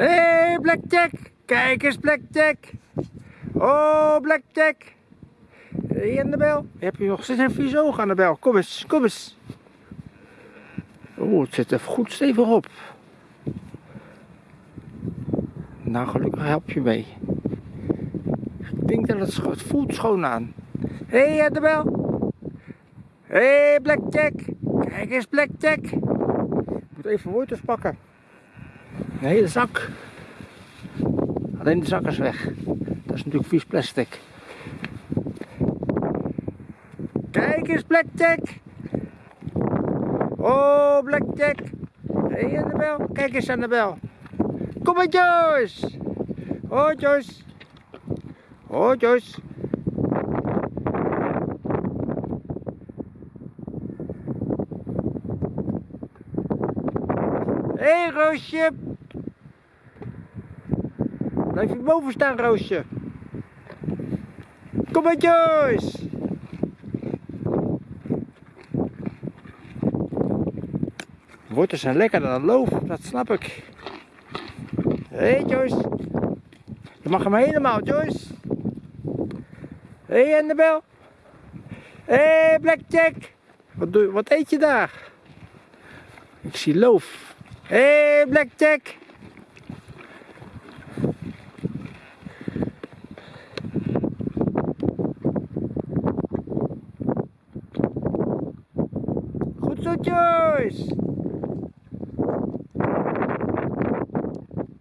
Hé, hey, Blackjack! Kijk eens, Blackjack! Oh, Blackjack! Hey, Annabel. Heb je nog steeds een vies oog, Annabel? Kom eens, kom eens. Oh, het zit er goed stevig op. Nou, gelukkig help je mee. Ik denk dat het, voelt schoon aan. Hé, hey, Annabel. Hé, hey, Blackjack. Kijk eens, Blackjack. Ik moet even wortels pakken. Een hele zak. Alleen de zak is weg. Dat is natuurlijk vies plastic. Kijk eens, Blackjack. Oh, Blackjack. Hey, Annabel. Kijk eens, Annabel. Kom maar, Joyce. Oh, Joyce. Oh, Joyce. Hé, hey, Roosje. Blijf je boven staan, Roosje. Kom maar, Joyce. Wortels zijn lekkerder dan loof, dat snap ik. Hé, hey, Joyce. Je mag hem helemaal, Joyce. Hé, hey, Annabel. Hé, hey, Blackjack. Wat, doe, wat eet je daar? Ik zie loof. Hey, Blackjack. Goed zo, Joyce.